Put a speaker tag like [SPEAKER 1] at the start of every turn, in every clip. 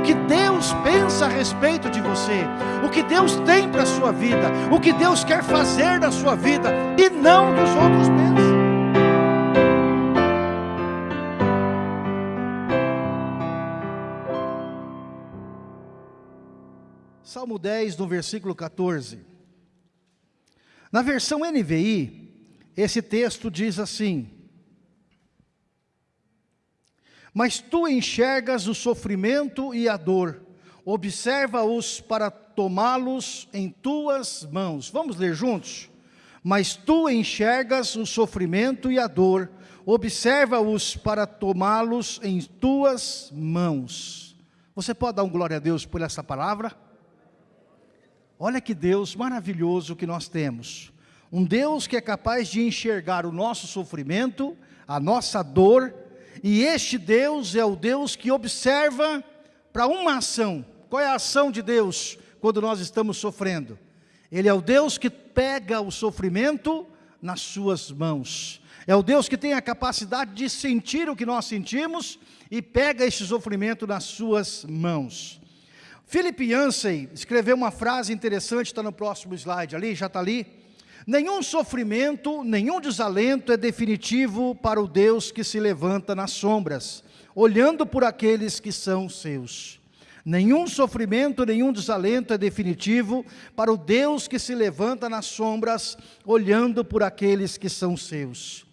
[SPEAKER 1] o que Deus pensa a respeito de você, o que Deus tem para a sua vida, o que Deus quer fazer na sua vida, e não dos outros pensam. Salmo 10, no versículo 14. Na versão NVI, esse texto diz assim: Mas tu enxergas o sofrimento e a dor, observa-os para tomá-los em tuas mãos. Vamos ler juntos? Mas tu enxergas o sofrimento e a dor, observa-os para tomá-los em tuas mãos. Você pode dar um glória a Deus por essa palavra? Olha que Deus maravilhoso que nós temos. Um Deus que é capaz de enxergar o nosso sofrimento, a nossa dor, e este Deus é o Deus que observa para uma ação. Qual é a ação de Deus quando nós estamos sofrendo? Ele é o Deus que pega o sofrimento nas suas mãos. É o Deus que tem a capacidade de sentir o que nós sentimos e pega esse sofrimento nas suas mãos. Philip Yancey escreveu uma frase interessante, está no próximo slide ali, já está ali. Nenhum sofrimento, nenhum desalento é definitivo para o Deus que se levanta nas sombras, olhando por aqueles que são seus. Nenhum sofrimento, nenhum desalento é definitivo para o Deus que se levanta nas sombras, olhando por aqueles que são seus.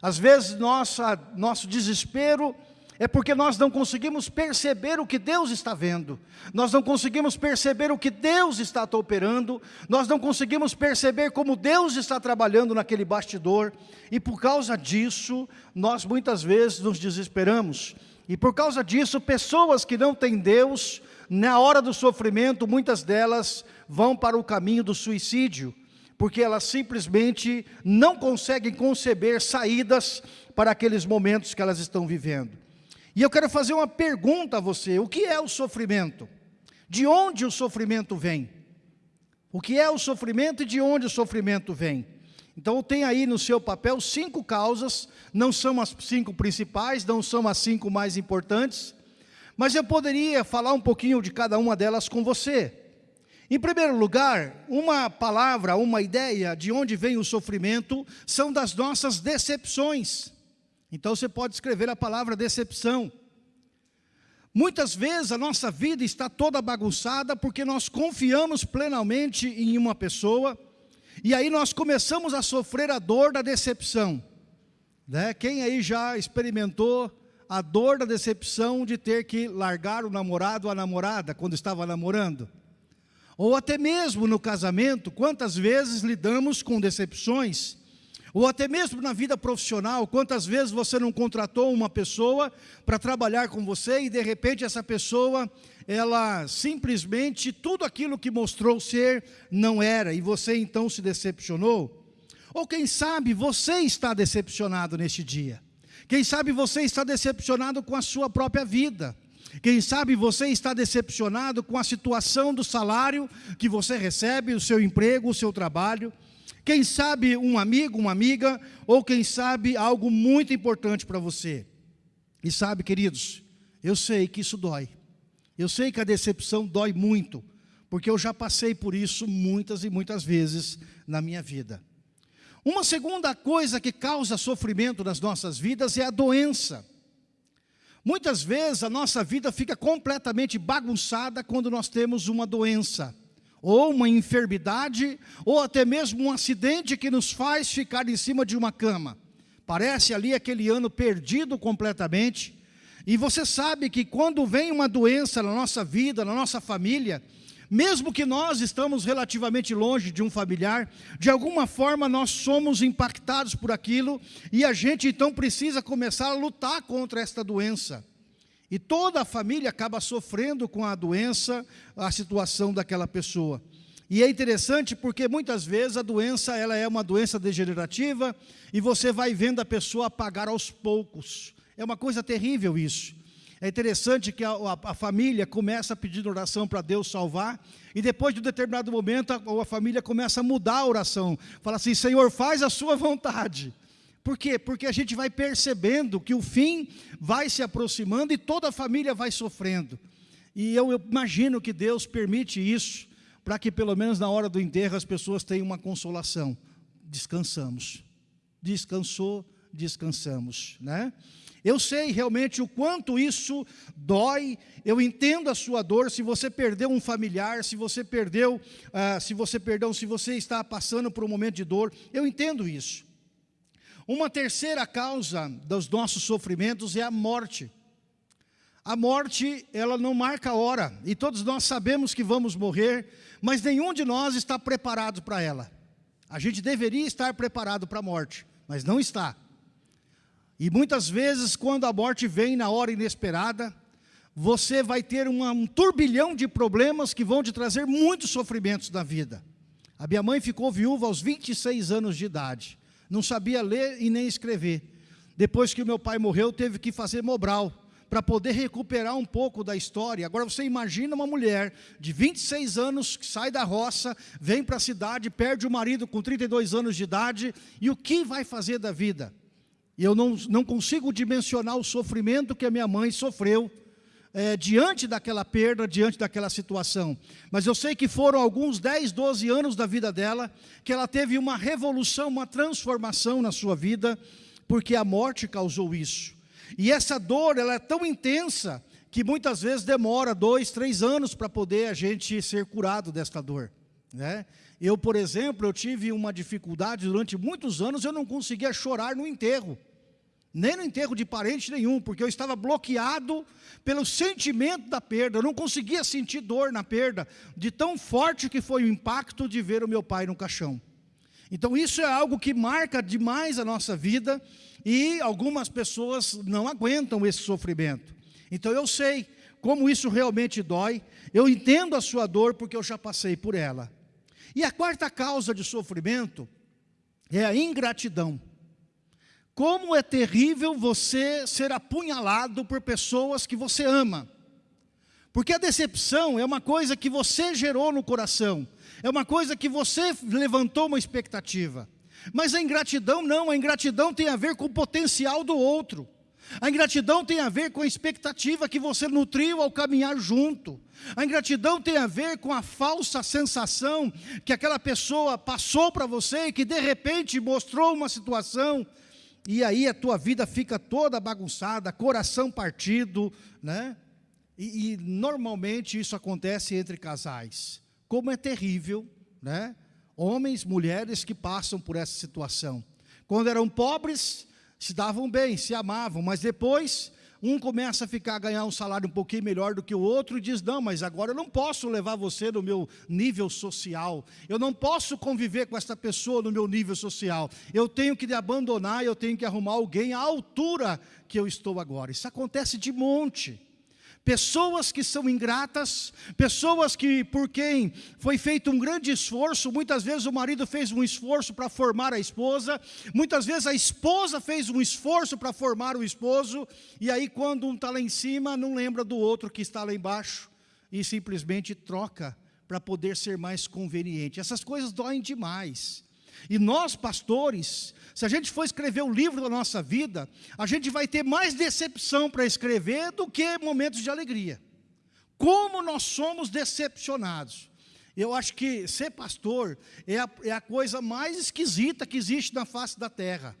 [SPEAKER 1] Às vezes, nossa, nosso desespero é porque nós não conseguimos perceber o que Deus está vendo, nós não conseguimos perceber o que Deus está operando, nós não conseguimos perceber como Deus está trabalhando naquele bastidor, e por causa disso, nós muitas vezes nos desesperamos, e por causa disso, pessoas que não têm Deus, na hora do sofrimento, muitas delas vão para o caminho do suicídio, porque elas simplesmente não conseguem conceber saídas para aqueles momentos que elas estão vivendo. E eu quero fazer uma pergunta a você: o que é o sofrimento? De onde o sofrimento vem? O que é o sofrimento e de onde o sofrimento vem? Então tem aí no seu papel cinco causas, não são as cinco principais, não são as cinco mais importantes, mas eu poderia falar um pouquinho de cada uma delas com você. Em primeiro lugar, uma palavra, uma ideia de onde vem o sofrimento são das nossas decepções. Então você pode escrever a palavra decepção. Muitas vezes a nossa vida está toda bagunçada porque nós confiamos plenamente em uma pessoa e aí nós começamos a sofrer a dor da decepção. Né? Quem aí já experimentou a dor da decepção de ter que largar o namorado ou a namorada quando estava namorando? Ou até mesmo no casamento, quantas vezes lidamos com decepções ou até mesmo na vida profissional, quantas vezes você não contratou uma pessoa para trabalhar com você e de repente essa pessoa, ela simplesmente, tudo aquilo que mostrou ser, não era, e você então se decepcionou? Ou quem sabe você está decepcionado neste dia? Quem sabe você está decepcionado com a sua própria vida? Quem sabe você está decepcionado com a situação do salário que você recebe, o seu emprego, o seu trabalho? Quem sabe um amigo, uma amiga, ou quem sabe algo muito importante para você. E sabe, queridos, eu sei que isso dói. Eu sei que a decepção dói muito, porque eu já passei por isso muitas e muitas vezes na minha vida. Uma segunda coisa que causa sofrimento nas nossas vidas é a doença. Muitas vezes a nossa vida fica completamente bagunçada quando nós temos uma doença ou uma enfermidade, ou até mesmo um acidente que nos faz ficar em cima de uma cama. Parece ali aquele ano perdido completamente. E você sabe que quando vem uma doença na nossa vida, na nossa família, mesmo que nós estamos relativamente longe de um familiar, de alguma forma nós somos impactados por aquilo e a gente então precisa começar a lutar contra esta doença. E toda a família acaba sofrendo com a doença, a situação daquela pessoa. E é interessante porque muitas vezes a doença ela é uma doença degenerativa e você vai vendo a pessoa apagar aos poucos. É uma coisa terrível isso. É interessante que a, a, a família começa a pedir oração para Deus salvar, e depois de um determinado momento a, a família começa a mudar a oração. Fala assim, Senhor, faz a sua vontade. Por quê? Porque a gente vai percebendo que o fim vai se aproximando e toda a família vai sofrendo. E eu, eu imagino que Deus permite isso, para que pelo menos na hora do enterro as pessoas tenham uma consolação. Descansamos. Descansou, descansamos, né? Eu sei realmente o quanto isso dói, eu entendo a sua dor, se você perdeu um familiar, se você perdeu, uh, se você perdeu, se você está passando por um momento de dor, eu entendo isso. Uma terceira causa dos nossos sofrimentos é a morte. A morte, ela não marca a hora, e todos nós sabemos que vamos morrer, mas nenhum de nós está preparado para ela. A gente deveria estar preparado para a morte, mas não está. E muitas vezes, quando a morte vem na hora inesperada, você vai ter uma, um turbilhão de problemas que vão te trazer muitos sofrimentos na vida. A minha mãe ficou viúva aos 26 anos de idade. Não sabia ler e nem escrever. Depois que o meu pai morreu, teve que fazer Mobral para poder recuperar um pouco da história. Agora você imagina uma mulher de 26 anos que sai da roça, vem para a cidade, perde o marido com 32 anos de idade, e o que vai fazer da vida? E eu não, não consigo dimensionar o sofrimento que a minha mãe sofreu é, diante daquela perda, diante daquela situação. Mas eu sei que foram alguns 10, 12 anos da vida dela, que ela teve uma revolução, uma transformação na sua vida, porque a morte causou isso. E essa dor, ela é tão intensa, que muitas vezes demora dois, três anos para poder a gente ser curado desta dor. Né? Eu, por exemplo, eu tive uma dificuldade durante muitos anos, eu não conseguia chorar no enterro. Nem no enterro de parente nenhum, porque eu estava bloqueado pelo sentimento da perda. Eu não conseguia sentir dor na perda, de tão forte que foi o impacto de ver o meu pai no caixão. Então isso é algo que marca demais a nossa vida e algumas pessoas não aguentam esse sofrimento. Então eu sei como isso realmente dói, eu entendo a sua dor porque eu já passei por ela. E a quarta causa de sofrimento é a ingratidão. Como é terrível você ser apunhalado por pessoas que você ama. Porque a decepção é uma coisa que você gerou no coração, é uma coisa que você levantou uma expectativa. Mas a ingratidão não, a ingratidão tem a ver com o potencial do outro. A ingratidão tem a ver com a expectativa que você nutriu ao caminhar junto. A ingratidão tem a ver com a falsa sensação que aquela pessoa passou para você e que de repente mostrou uma situação e aí a tua vida fica toda bagunçada, coração partido, né? E, e normalmente isso acontece entre casais. Como é terrível, né? Homens, mulheres que passam por essa situação. Quando eram pobres, se davam bem, se amavam, mas depois um começa a ficar a ganhar um salário um pouquinho melhor do que o outro e diz, não, mas agora eu não posso levar você no meu nível social, eu não posso conviver com essa pessoa no meu nível social, eu tenho que abandonar, eu tenho que arrumar alguém à altura que eu estou agora. Isso acontece de monte. Pessoas que são ingratas, pessoas que por quem foi feito um grande esforço, muitas vezes o marido fez um esforço para formar a esposa, muitas vezes a esposa fez um esforço para formar o esposo, e aí quando um está lá em cima, não lembra do outro que está lá embaixo, e simplesmente troca para poder ser mais conveniente. Essas coisas doem demais. E nós, pastores, se a gente for escrever o livro da nossa vida, a gente vai ter mais decepção para escrever do que momentos de alegria. Como nós somos decepcionados. Eu acho que ser pastor é a, é a coisa mais esquisita que existe na face da terra.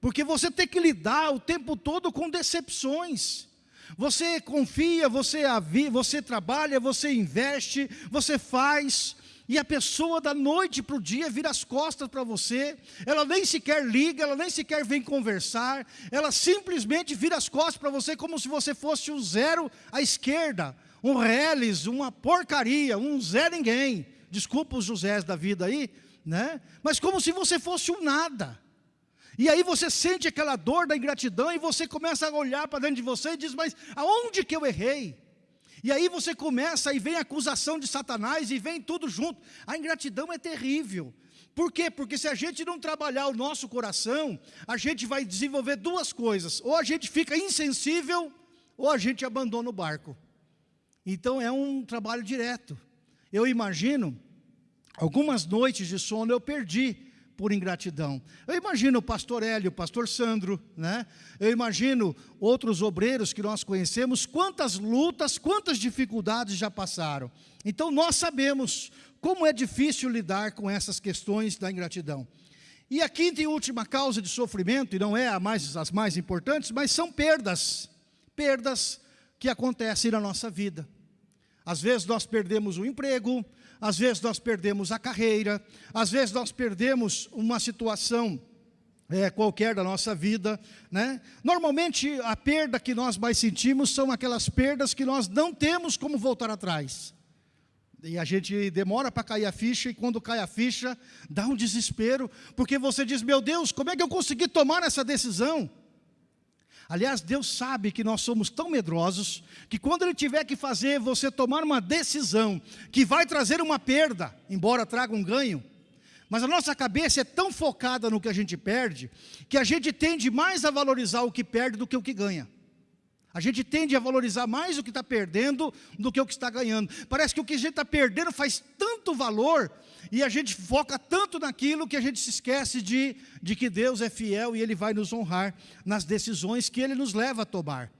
[SPEAKER 1] Porque você tem que lidar o tempo todo com decepções. Você confia, você, você trabalha, você investe, você faz, e a pessoa da noite para o dia vira as costas para você, ela nem sequer liga, ela nem sequer vem conversar, ela simplesmente vira as costas para você como se você fosse um zero à esquerda, um reles, uma porcaria, um zé ninguém. Desculpa os Josés da vida aí, né? Mas como se você fosse um nada. E aí você sente aquela dor da ingratidão e você começa a olhar para dentro de você e diz, mas aonde que eu errei? E aí você começa e vem a acusação de Satanás e vem tudo junto. A ingratidão é terrível. Por quê? Porque se a gente não trabalhar o nosso coração, a gente vai desenvolver duas coisas. Ou a gente fica insensível, ou a gente abandona o barco. Então é um trabalho direto. Eu imagino, algumas noites de sono eu perdi, por ingratidão. Eu imagino o pastor Hélio, o pastor Sandro, né? Eu imagino outros obreiros que nós conhecemos, quantas lutas, quantas dificuldades já passaram. Então nós sabemos como é difícil lidar com essas questões da ingratidão. E a quinta e última causa de sofrimento, e não é a mais, as mais importantes, mas são perdas. Perdas que acontecem na nossa vida. Às vezes nós perdemos o emprego, às vezes nós perdemos a carreira, às vezes nós perdemos uma situação é, qualquer da nossa vida. Né? Normalmente a perda que nós mais sentimos são aquelas perdas que nós não temos como voltar atrás. E a gente demora para cair a ficha, e quando cai a ficha, dá um desespero, porque você diz, meu Deus, como é que eu consegui tomar essa decisão? Aliás, Deus sabe que nós somos tão medrosos, que quando Ele tiver que fazer você tomar uma decisão, que vai trazer uma perda, embora traga um ganho, mas a nossa cabeça é tão focada no que a gente perde, que a gente tende mais a valorizar o que perde do que o que ganha. A gente tende a valorizar mais o que está perdendo do que o que está ganhando. Parece que o que a gente está perdendo faz tanto valor e a gente foca tanto naquilo que a gente se esquece de, de que Deus é fiel e Ele vai nos honrar nas decisões que Ele nos leva a tomar.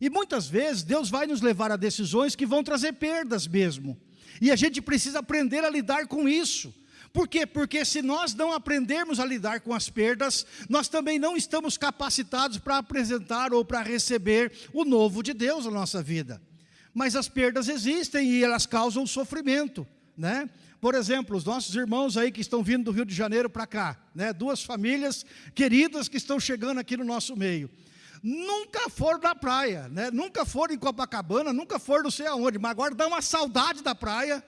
[SPEAKER 1] E muitas vezes Deus vai nos levar a decisões que vão trazer perdas mesmo. E a gente precisa aprender a lidar com isso. Por quê? Porque se nós não aprendermos a lidar com as perdas, nós também não estamos capacitados para apresentar ou para receber o novo de Deus na nossa vida. Mas as perdas existem e elas causam sofrimento, né? Por exemplo, os nossos irmãos aí que estão vindo do Rio de Janeiro para cá, né? Duas famílias queridas que estão chegando aqui no nosso meio. Nunca foram na praia, né? Nunca foram em Copacabana, nunca foram não sei aonde, mas agora dá uma saudade da praia,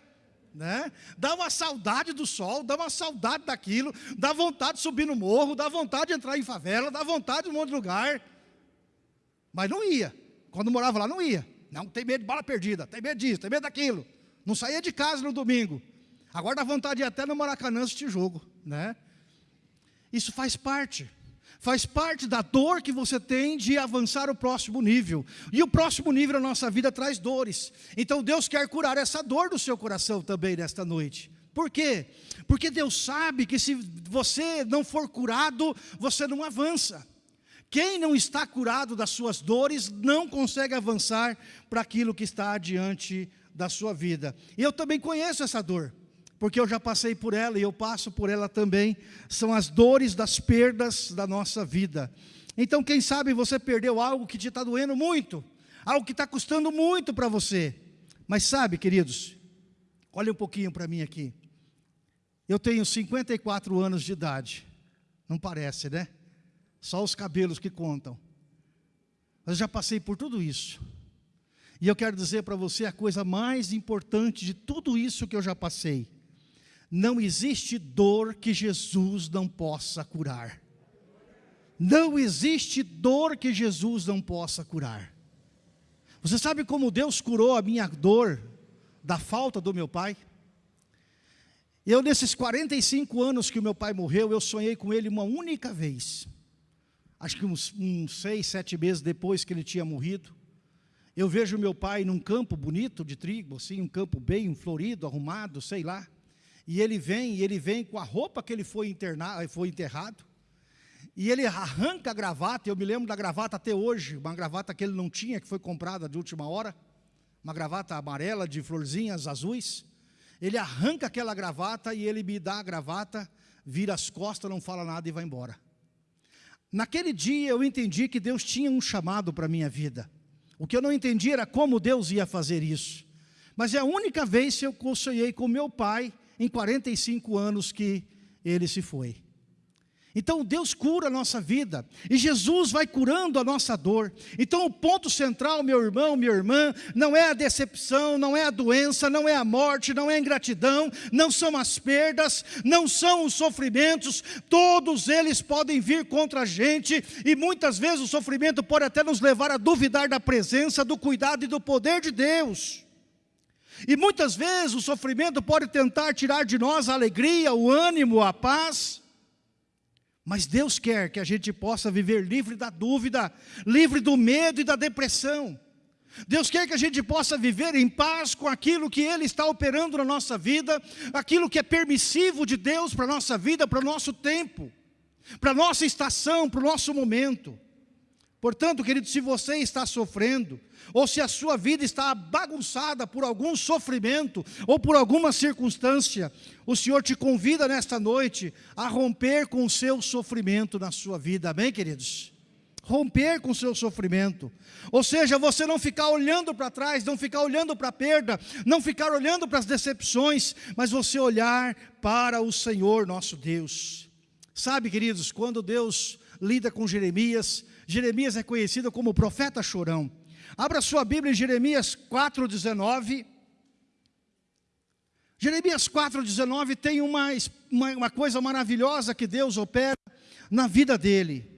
[SPEAKER 1] né? Dá uma saudade do sol, dá uma saudade daquilo, dá vontade de subir no morro, dá vontade de entrar em favela, dá vontade de um monte de lugar. Mas não ia. Quando morava lá, não ia. Não, tem medo de bala perdida, tem medo disso, tem medo daquilo. Não saía de casa no domingo. Agora dá vontade de ir até no Maracanã assistir jogo, né? Isso faz parte faz parte da dor que você tem de avançar o próximo nível. E o próximo nível na nossa vida traz dores. Então Deus quer curar essa dor do seu coração também nesta noite. Por quê? Porque Deus sabe que se você não for curado, você não avança. Quem não está curado das suas dores não consegue avançar para aquilo que está adiante da sua vida. E eu também conheço essa dor porque eu já passei por ela e eu passo por ela também, são as dores das perdas da nossa vida. Então, quem sabe você perdeu algo que te está doendo muito, algo que está custando muito para você. Mas sabe, queridos, olha um pouquinho para mim aqui. Eu tenho 54 anos de idade, não parece, né? Só os cabelos que contam. Mas eu já passei por tudo isso. E eu quero dizer para você a coisa mais importante de tudo isso que eu já passei não existe dor que Jesus não possa curar. Não existe dor que Jesus não possa curar. Você sabe como Deus curou a minha dor da falta do meu pai? Eu, nesses 45 anos que o meu pai morreu, eu sonhei com ele uma única vez. Acho que uns, uns seis, sete meses depois que ele tinha morrido. Eu vejo meu pai num campo bonito de trigo, assim, um campo bem florido, arrumado, sei lá. E ele vem, e ele vem com a roupa que ele foi, foi enterrado. E ele arranca a gravata, eu me lembro da gravata até hoje, uma gravata que ele não tinha, que foi comprada de última hora, uma gravata amarela de florzinhas azuis. Ele arranca aquela gravata e ele me dá a gravata, vira as costas, não fala nada e vai embora. Naquele dia eu entendi que Deus tinha um chamado para a minha vida. O que eu não entendi era como Deus ia fazer isso. Mas é a única vez que eu sonhei com meu pai em 45 anos que ele se foi. Então Deus cura a nossa vida, e Jesus vai curando a nossa dor. Então o ponto central, meu irmão, minha irmã, não é a decepção, não é a doença, não é a morte, não é a ingratidão, não são as perdas, não são os sofrimentos, todos eles podem vir contra a gente, e muitas vezes o sofrimento pode até nos levar a duvidar da presença, do cuidado e do poder de Deus. E muitas vezes o sofrimento pode tentar tirar de nós a alegria, o ânimo, a paz. Mas Deus quer que a gente possa viver livre da dúvida, livre do medo e da depressão. Deus quer que a gente possa viver em paz com aquilo que Ele está operando na nossa vida, aquilo que é permissivo de Deus para a nossa vida, para o nosso tempo, para a nossa estação, para o nosso momento. Portanto, querido, se você está sofrendo, ou se a sua vida está bagunçada por algum sofrimento, ou por alguma circunstância, o Senhor te convida nesta noite a romper com o seu sofrimento na sua vida, amém, queridos? romper com o seu sofrimento. Ou seja, você não ficar olhando para trás, não ficar olhando para a perda, não ficar olhando para as decepções, mas você olhar para o Senhor nosso Deus. Sabe, queridos, quando Deus lida com Jeremias, Jeremias é conhecido como profeta chorão. Abra sua Bíblia em Jeremias 4,19. Jeremias 4,19 tem uma, uma, uma coisa maravilhosa que Deus opera na vida dele.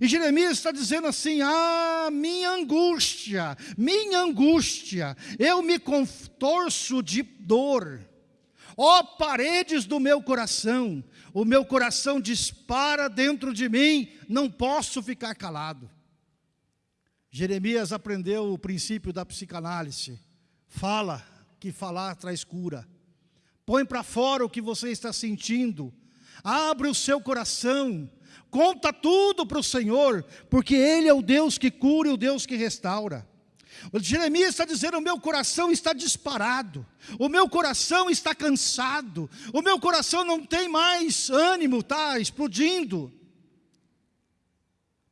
[SPEAKER 1] E Jeremias está dizendo assim: Ah, minha angústia, minha angústia, eu me contorço de dor. Ó oh, paredes do meu coração, o meu coração dispara dentro de mim, não posso ficar calado. Jeremias aprendeu o princípio da psicanálise. Fala, que falar traz cura. Põe para fora o que você está sentindo. Abre o seu coração Conta tudo para o Senhor, porque Ele é o Deus que cura e o Deus que restaura. Jeremias está dizendo: o meu coração está disparado, o meu coração está cansado, o meu coração não tem mais ânimo, está explodindo.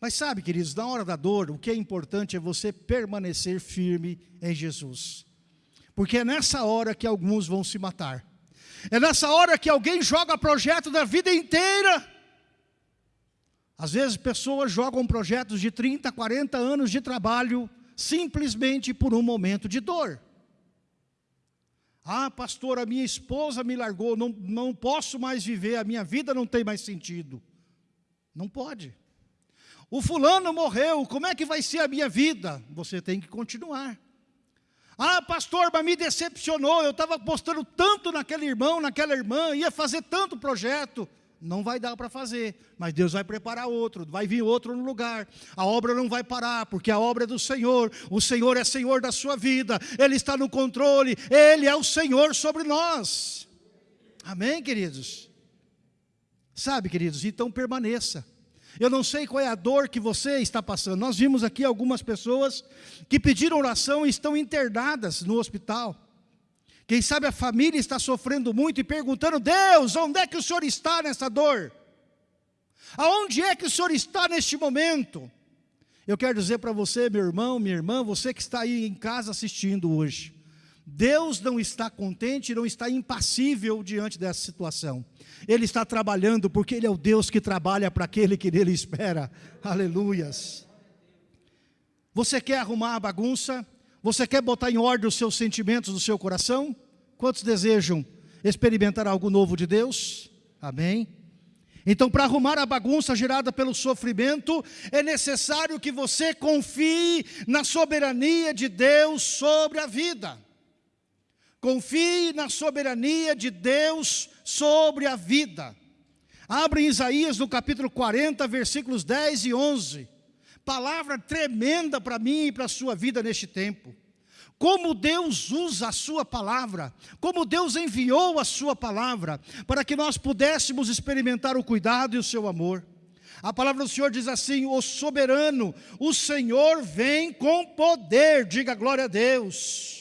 [SPEAKER 1] Mas sabe, queridos, na hora da dor, o que é importante é você permanecer firme em Jesus, porque é nessa hora que alguns vão se matar, é nessa hora que alguém joga projeto da vida inteira. Às vezes pessoas jogam projetos de 30, 40 anos de trabalho simplesmente por um momento de dor. Ah, pastor, a minha esposa me largou, não, não posso mais viver, a minha vida não tem mais sentido. Não pode. O fulano morreu, como é que vai ser a minha vida? Você tem que continuar. Ah, pastor, mas me decepcionou, eu estava apostando tanto naquele irmão, naquela irmã, ia fazer tanto projeto não vai dar para fazer, mas Deus vai preparar outro, vai vir outro no lugar. A obra não vai parar, porque a obra é do Senhor. O Senhor é Senhor da sua vida, Ele está no controle, Ele é o Senhor sobre nós. Amém, queridos? Sabe, queridos, então permaneça. Eu não sei qual é a dor que você está passando. Nós vimos aqui algumas pessoas que pediram oração e estão internadas no hospital. Quem sabe a família está sofrendo muito e perguntando: Deus, onde é que o Senhor está nessa dor? Aonde é que o Senhor está neste momento? Eu quero dizer para você, meu irmão, minha irmã, você que está aí em casa assistindo hoje, Deus não está contente, não está impassível diante dessa situação. Ele está trabalhando porque Ele é o Deus que trabalha para aquele que nele espera. Aleluias. Você quer arrumar a bagunça? Você quer botar em ordem os seus sentimentos do seu coração? Quantos desejam experimentar algo novo de Deus? Amém? Então, para arrumar a bagunça gerada pelo sofrimento, é necessário que você confie na soberania de Deus sobre a vida. Confie na soberania de Deus sobre a vida. Abre Isaías no capítulo 40, versículos 10 e 11 palavra tremenda para mim e para a sua vida neste tempo. Como Deus usa a sua palavra, como Deus enviou a sua palavra, para que nós pudéssemos experimentar o cuidado e o seu amor. A palavra do Senhor diz assim: o soberano, o Senhor vem com poder, diga glória a Deus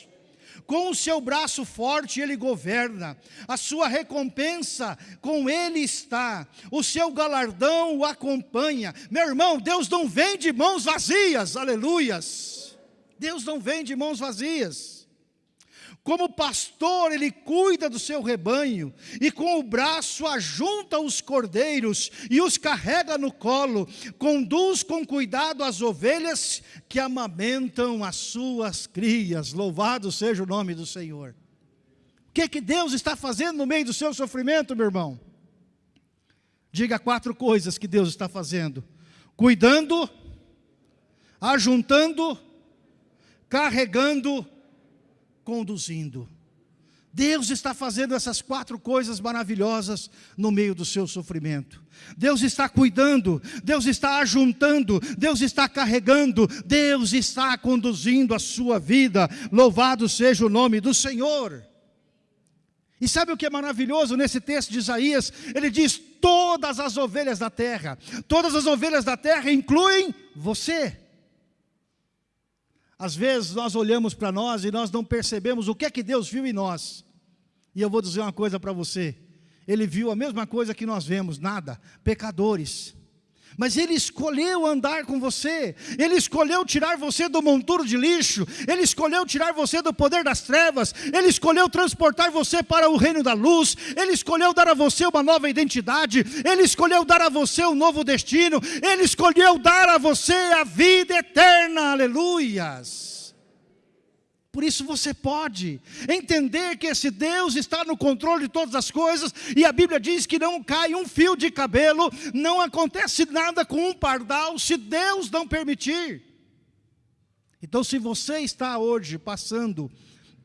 [SPEAKER 1] com o seu braço forte ele governa, a sua recompensa com ele está, o seu galardão o acompanha. Meu irmão, Deus não vem de mãos vazias, aleluias. Deus não vem de mãos vazias. Como pastor, ele cuida do seu rebanho e com o braço ajunta os cordeiros e os carrega no colo, conduz com cuidado as ovelhas que amamentam as suas crias. Louvado seja o nome do Senhor. O que, que Deus está fazendo no meio do seu sofrimento, meu irmão? Diga quatro coisas que Deus está fazendo: cuidando, ajuntando, carregando conduzindo. Deus está fazendo essas quatro coisas maravilhosas no meio do seu sofrimento. Deus está cuidando, Deus está ajuntando, Deus está carregando, Deus está conduzindo a sua vida. Louvado seja o nome do Senhor. E sabe o que é maravilhoso nesse texto de Isaías? Ele diz: todas as ovelhas da terra, todas as ovelhas da terra incluem você. Às vezes nós olhamos para nós e nós não percebemos o que é que Deus viu em nós. E eu vou dizer uma coisa para você. Ele viu a mesma coisa que nós vemos, nada, pecadores. Mas Ele escolheu andar com você, Ele escolheu tirar você do monturo de lixo, Ele escolheu tirar você do poder das trevas, Ele escolheu transportar você para o reino da luz, Ele escolheu dar a você uma nova identidade, Ele escolheu dar a você um novo destino, Ele escolheu dar a você a vida eterna, aleluias. Por isso você pode entender que esse Deus está no controle de todas as coisas, e a Bíblia diz que não cai um fio de cabelo, não acontece nada com um pardal, se Deus não permitir. Então, se você está hoje passando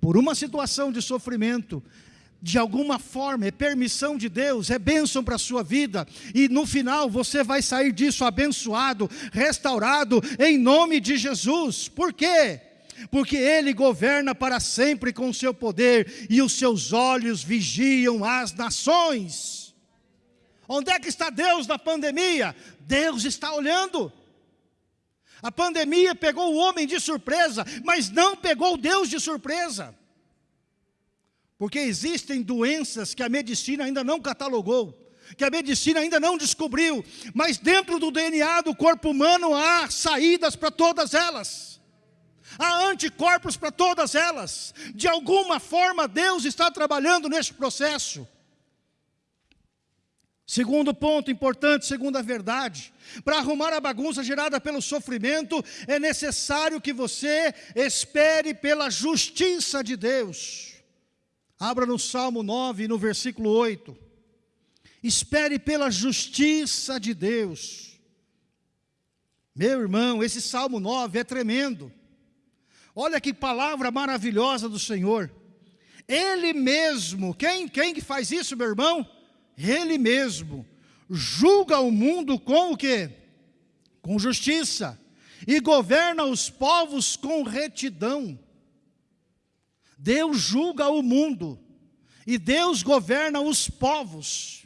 [SPEAKER 1] por uma situação de sofrimento, de alguma forma, é permissão de Deus, é bênção para a sua vida, e no final você vai sair disso abençoado, restaurado, em nome de Jesus. Por quê? Porque Ele governa para sempre com o seu poder, e os seus olhos vigiam as nações. Onde é que está Deus na pandemia? Deus está olhando. A pandemia pegou o homem de surpresa, mas não pegou Deus de surpresa. Porque existem doenças que a medicina ainda não catalogou, que a medicina ainda não descobriu, mas dentro do DNA do corpo humano há saídas para todas elas. Há anticorpos para todas elas. De alguma forma, Deus está trabalhando neste processo. Segundo ponto importante, segunda verdade, para arrumar a bagunça gerada pelo sofrimento, é necessário que você espere pela justiça de Deus. Abra no Salmo 9, no versículo 8. Espere pela justiça de Deus. Meu irmão, esse Salmo 9 é tremendo. Olha que palavra maravilhosa do Senhor. Ele mesmo, quem, quem que faz isso, meu irmão? Ele mesmo, julga o mundo com o quê? Com justiça, e governa os povos com retidão. Deus julga o mundo, e Deus governa os povos.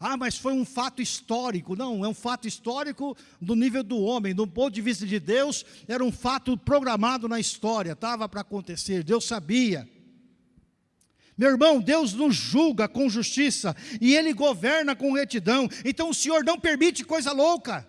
[SPEAKER 1] Ah, mas foi um fato histórico. Não, é um fato histórico do nível do homem. Do ponto de vista de Deus, era um fato programado na história, estava para acontecer, Deus sabia. Meu irmão, Deus nos julga com justiça e Ele governa com retidão. Então o Senhor não permite coisa louca.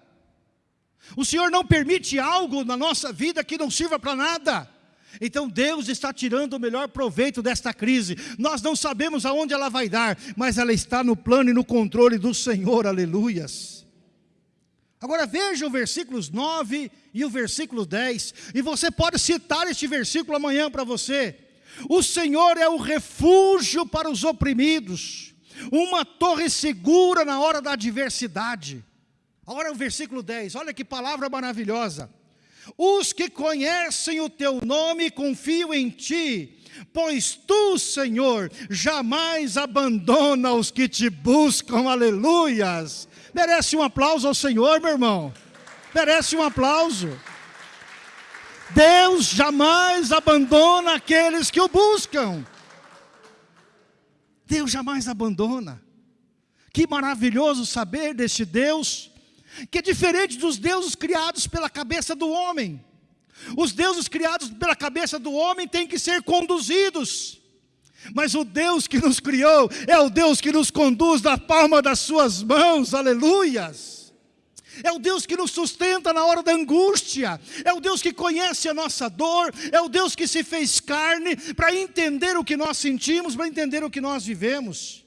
[SPEAKER 1] O Senhor não permite algo na nossa vida que não sirva para nada. Então Deus está tirando o melhor proveito desta crise. Nós não sabemos aonde ela vai dar, mas ela está no plano e no controle do Senhor, aleluias. Agora veja o versículos 9 e o versículo 10, e você pode citar este versículo amanhã para você. O Senhor é o refúgio para os oprimidos, uma torre segura na hora da adversidade. Agora o versículo 10, olha que palavra maravilhosa. Os que conhecem o teu nome confiam em ti, pois tu, Senhor, jamais abandona os que te buscam, aleluias. Merece um aplauso ao Senhor, meu irmão. Merece um aplauso. Deus jamais abandona aqueles que o buscam. Deus jamais abandona. Que maravilhoso saber deste Deus que é diferente dos deuses criados pela cabeça do homem. Os deuses criados pela cabeça do homem têm que ser conduzidos. Mas o Deus que nos criou é o Deus que nos conduz da palma das suas mãos, aleluias. É o Deus que nos sustenta na hora da angústia, é o Deus que conhece a nossa dor, é o Deus que se fez carne para entender o que nós sentimos, para entender o que nós vivemos.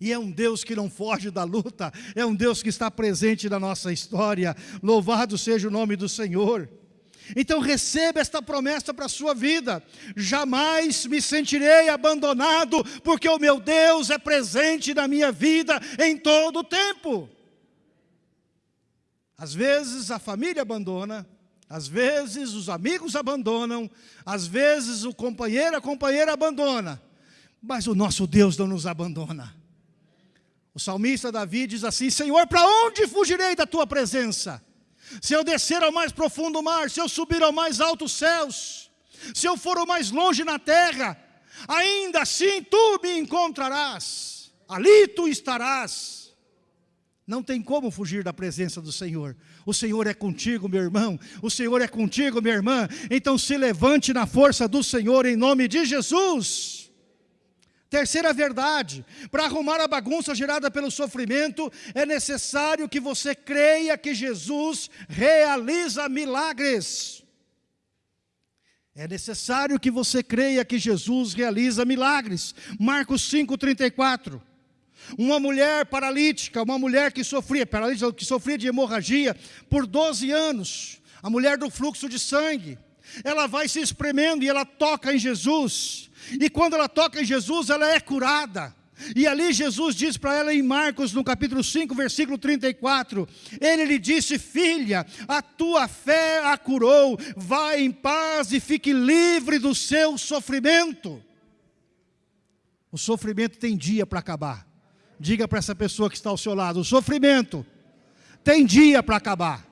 [SPEAKER 1] E é um Deus que não foge da luta, é um Deus que está presente na nossa história. Louvado seja o nome do Senhor. Então receba esta promessa para a sua vida. Jamais me sentirei abandonado, porque o meu Deus é presente na minha vida em todo o tempo. Às vezes a família abandona, às vezes os amigos abandonam, às vezes o companheiro, a companheira abandona. Mas o nosso Deus não nos abandona. O salmista Davi diz assim: Senhor, para onde fugirei da tua presença? Se eu descer ao mais profundo mar, se eu subir ao mais altos céus, se eu for o mais longe na terra, ainda assim tu me encontrarás, ali tu estarás. Não tem como fugir da presença do Senhor. O Senhor é contigo, meu irmão. O Senhor é contigo, minha irmã. Então se levante na força do Senhor em nome de Jesus. Terceira verdade: para arrumar a bagunça gerada pelo sofrimento, é necessário que você creia que Jesus realiza milagres. É necessário que você creia que Jesus realiza milagres. Marcos 5,34. Uma mulher paralítica, uma mulher que sofria, paralítica, que sofria de hemorragia por 12 anos, a mulher do fluxo de sangue, ela vai se espremendo e ela toca em Jesus, e quando ela toca em Jesus, ela é curada. E ali Jesus diz para ela em Marcos, no capítulo 5, versículo 34, ele lhe disse: Filha, a tua fé a curou, vá em paz e fique livre do seu sofrimento. O sofrimento tem dia para acabar. Diga para essa pessoa que está ao seu lado: o sofrimento tem dia para acabar.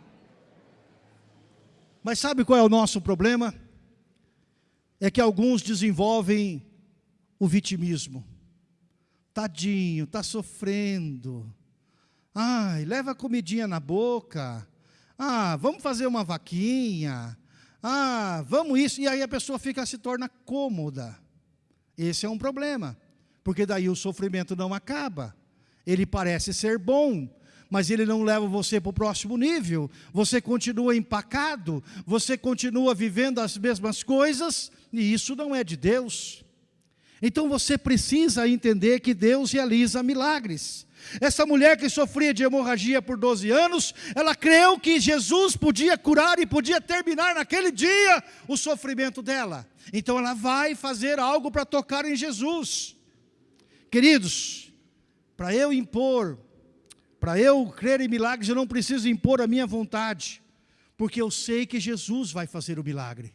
[SPEAKER 1] Mas sabe qual é o nosso problema? É que alguns desenvolvem o vitimismo. Tadinho, está sofrendo. Ai, leva comidinha na boca. Ah, vamos fazer uma vaquinha. Ah, vamos isso. E aí a pessoa fica, se torna cômoda. Esse é um problema porque daí o sofrimento não acaba. Ele parece ser bom, mas ele não leva você para o próximo nível. Você continua empacado, você continua vivendo as mesmas coisas, e isso não é de Deus. Então você precisa entender que Deus realiza milagres. Essa mulher que sofria de hemorragia por 12 anos, ela creu que Jesus podia curar e podia terminar naquele dia o sofrimento dela. Então ela vai fazer algo para tocar em Jesus. Queridos, para eu impor, para eu crer em milagres, eu não preciso impor a minha vontade, porque eu sei que Jesus vai fazer o milagre.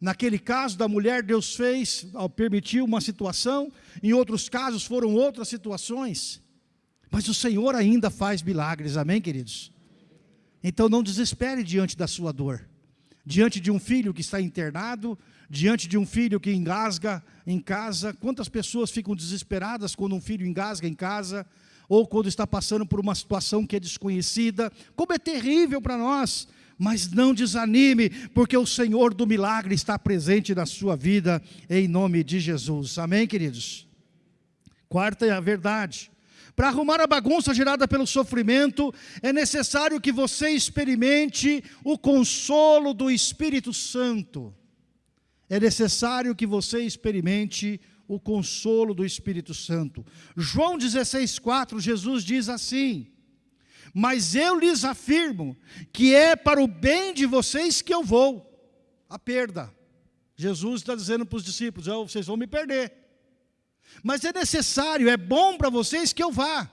[SPEAKER 1] Naquele caso da mulher, Deus fez, ao permitir uma situação, em outros casos foram outras situações, mas o Senhor ainda faz milagres, amém, queridos? Então não desespere diante da sua dor, diante de um filho que está internado, diante de um filho que engasga em casa. Quantas pessoas ficam desesperadas quando um filho engasga em casa, ou quando está passando por uma situação que é desconhecida. Como é terrível para nós. Mas não desanime, porque o Senhor do milagre está presente na sua vida, em nome de Jesus. Amém, queridos? Quarta é a verdade. Para arrumar a bagunça gerada pelo sofrimento, é necessário que você experimente o consolo do Espírito Santo é necessário que você experimente o consolo do Espírito Santo. João 16,4, Jesus diz assim: Mas eu lhes afirmo que é para o bem de vocês que eu vou, a perda. Jesus está dizendo para os discípulos: oh, vocês vão me perder. Mas é necessário, é bom para vocês que eu vá.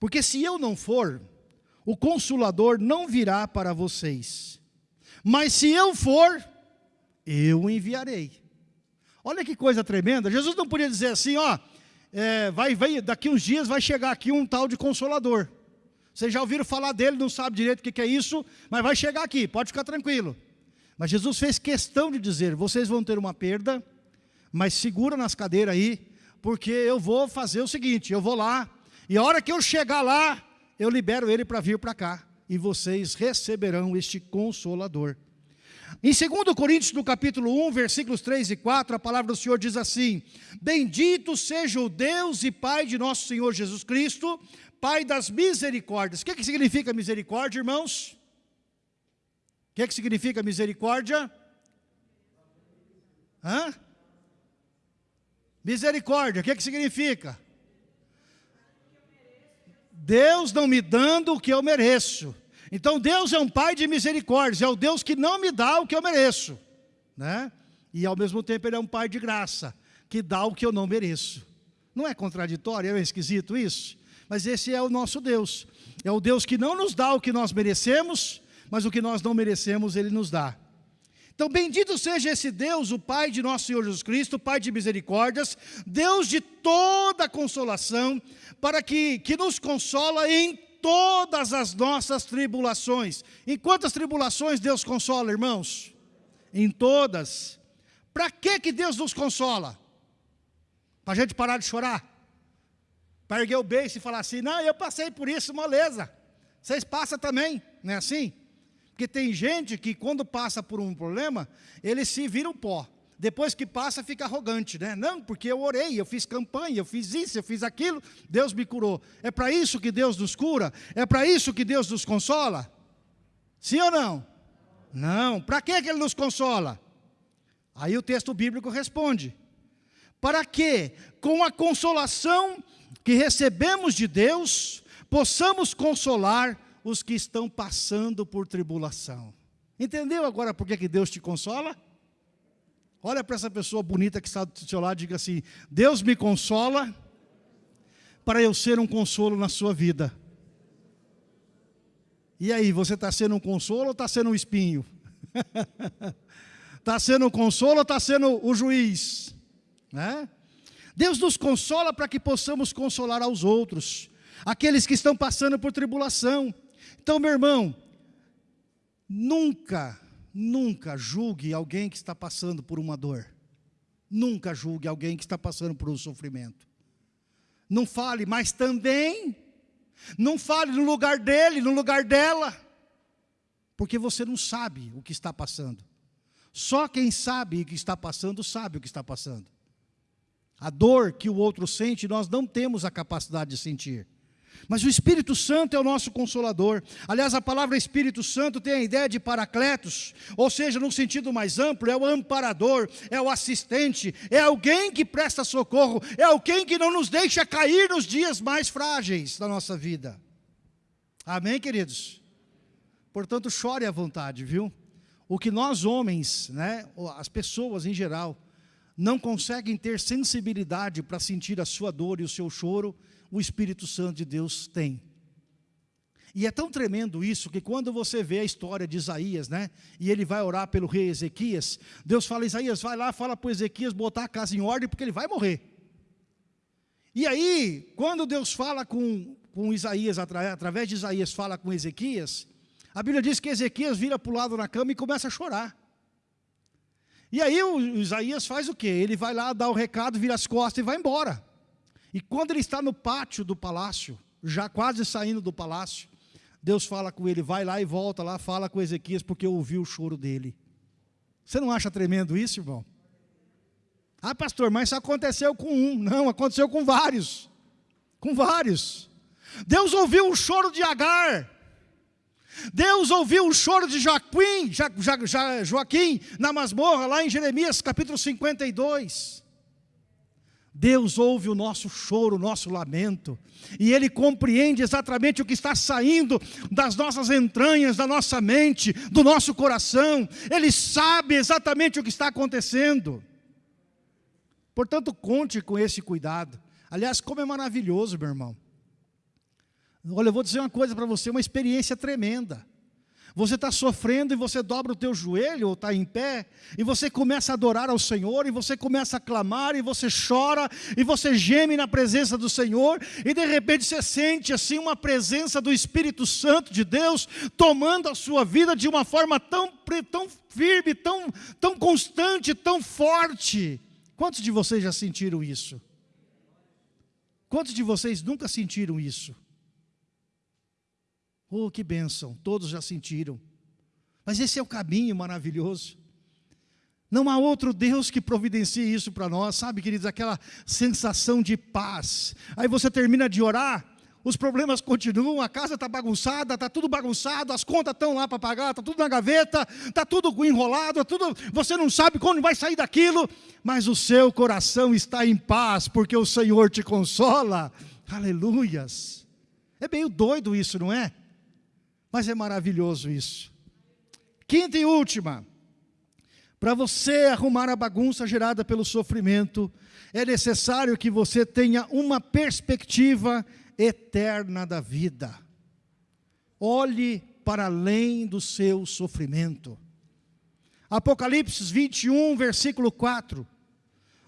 [SPEAKER 1] Porque se eu não for, o consolador não virá para vocês. Mas se eu for, eu enviarei. Olha que coisa tremenda. Jesus não podia dizer assim, ó, é, vai, vai, daqui uns dias vai chegar aqui um tal de consolador. Vocês já ouviram falar dele, não sabe direito o que, que é isso, mas vai chegar aqui, pode ficar tranquilo. Mas Jesus fez questão de dizer: vocês vão ter uma perda, mas segura nas cadeiras aí, porque eu vou fazer o seguinte: eu vou lá, e a hora que eu chegar lá, eu libero ele para vir para cá, e vocês receberão este consolador. Em 2 Coríntios, no capítulo 1, versículos 3 e 4, a palavra do Senhor diz assim: Bendito seja o Deus e Pai de nosso Senhor Jesus Cristo, Pai das misericórdias. O que, que significa misericórdia, irmãos? O que, que significa misericórdia? Hã? Misericórdia, o que, que significa? Deus não me dando o que eu mereço. Então Deus é um pai de misericórdia, é o Deus que não me dá o que eu mereço, né? E ao mesmo tempo ele é um pai de graça, que dá o que eu não mereço. Não é contraditório, é esquisito isso? Mas esse é o nosso Deus. É o Deus que não nos dá o que nós merecemos, mas o que nós não merecemos ele nos dá. Então, bendito seja esse Deus, o Pai de nosso Senhor Jesus Cristo, Pai de misericórdias, Deus de toda consolação, para que, que nos consola em todas as nossas tribulações. Em quantas tribulações Deus consola, irmãos? Em todas. Para que, que Deus nos consola? Para a gente parar de chorar? Para erguer o beijo e falar assim, não, eu passei por isso, moleza. Vocês passam também, não é assim? Porque tem gente que quando passa por um problema, ele se vira um pó. Depois que passa, fica arrogante, né? Não, porque eu orei, eu fiz campanha, eu fiz isso, eu fiz aquilo, Deus me curou. É para isso que Deus nos cura? É para isso que Deus nos consola? Sim ou não? Não. Para que Ele nos consola? Aí o texto bíblico responde: Para que, com a consolação que recebemos de Deus, possamos consolar os que estão passando por tribulação. Entendeu agora por que Deus te consola? Olha para essa pessoa bonita que está do seu lado e diga assim: Deus me consola para eu ser um consolo na sua vida. E aí, você está sendo um consolo ou está sendo um espinho? Está sendo um consolo ou está sendo o juiz? Né? Deus nos consola para que possamos consolar aos outros, aqueles que estão passando por tribulação. Então, meu irmão, nunca, nunca julgue alguém que está passando por uma dor. Nunca julgue alguém que está passando por um sofrimento. Não fale, mas também não fale no lugar dele, no lugar dela, porque você não sabe o que está passando. Só quem sabe o que está passando, sabe o que está passando. A dor que o outro sente, nós não temos a capacidade de sentir. Mas o Espírito Santo é o nosso consolador. Aliás, a palavra Espírito Santo tem a ideia de paracletos, ou seja, num sentido mais amplo, é o amparador, é o assistente, é alguém que presta socorro, é alguém que não nos deixa cair nos dias mais frágeis da nossa vida. Amém, queridos? Portanto, chore à vontade, viu? O que nós homens, né, as pessoas em geral, não conseguem ter sensibilidade para sentir a sua dor e o seu choro, o Espírito Santo de Deus tem. E é tão tremendo isso que quando você vê a história de Isaías, né? E ele vai orar pelo rei Ezequias, Deus fala: Isaías, vai lá, fala para Ezequias botar a casa em ordem, porque ele vai morrer. E aí, quando Deus fala com, com Isaías, através de Isaías, fala com Ezequias, a Bíblia diz que Ezequias vira para o lado na cama e começa a chorar. E aí o Isaías faz o quê? Ele vai lá, dá o recado, vira as costas e vai embora. E quando ele está no pátio do palácio, já quase saindo do palácio, Deus fala com ele, vai lá e volta lá, fala com Ezequias, porque ouviu o choro dele. Você não acha tremendo isso, irmão? Ah, pastor, mas isso aconteceu com um. Não, aconteceu com vários. Com vários. Deus ouviu o choro de Agar. Deus ouviu o choro de Joaquim, Joaquim na masmorra, lá em Jeremias capítulo 52. Deus ouve o nosso choro, o nosso lamento, e Ele compreende exatamente o que está saindo das nossas entranhas, da nossa mente, do nosso coração, Ele sabe exatamente o que está acontecendo. Portanto, conte com esse cuidado. Aliás, como é maravilhoso, meu irmão. Olha, eu vou dizer uma coisa para você, uma experiência tremenda. Você está sofrendo e você dobra o teu joelho ou está em pé e você começa a adorar ao Senhor e você começa a clamar e você chora e você geme na presença do Senhor e de repente você sente assim uma presença do Espírito Santo de Deus tomando a sua vida de uma forma tão, tão firme, tão, tão constante, tão forte. Quantos de vocês já sentiram isso? Quantos de vocês nunca sentiram isso? Oh, que bênção, todos já sentiram. Mas esse é o caminho maravilhoso. Não há outro Deus que providencie isso para nós, sabe, queridos? Aquela sensação de paz. Aí você termina de orar, os problemas continuam, a casa está bagunçada, está tudo bagunçado, as contas estão lá para pagar, está tudo na gaveta, está tudo enrolado, tudo, você não sabe quando vai sair daquilo, mas o seu coração está em paz, porque o Senhor te consola. Aleluias. É meio doido isso, não é? Mas é maravilhoso isso. Quinta e última. Para você arrumar a bagunça gerada pelo sofrimento, é necessário que você tenha uma perspectiva eterna da vida. Olhe para além do seu sofrimento. Apocalipse 21, versículo 4.